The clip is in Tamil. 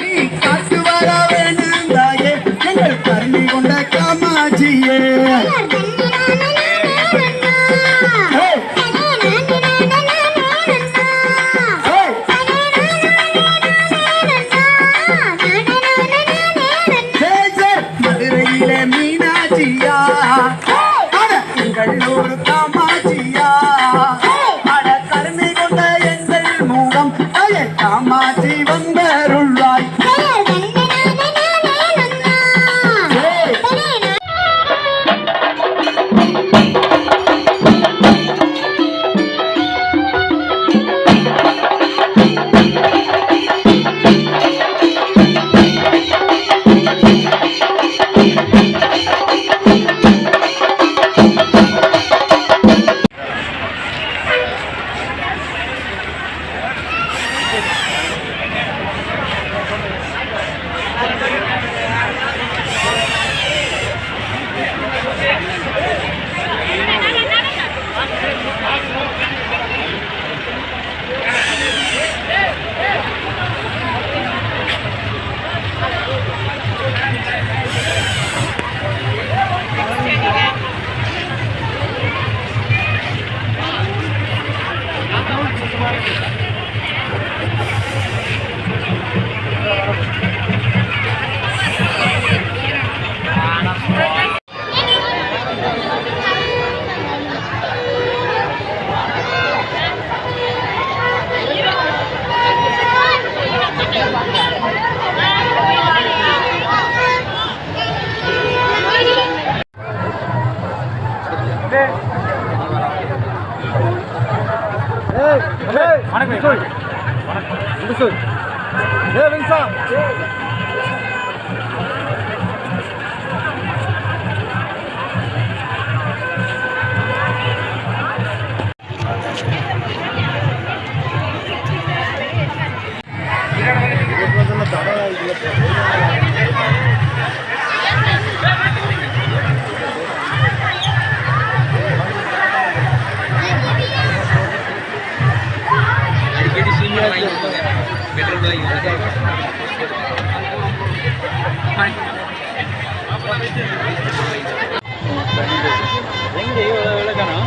நீ வர வேணும் எங்கள் கருணி கொண்ட காமாஜியே மூலம் வணக்கம் வணக்கம் பெட்ரோல் விளக்கணும்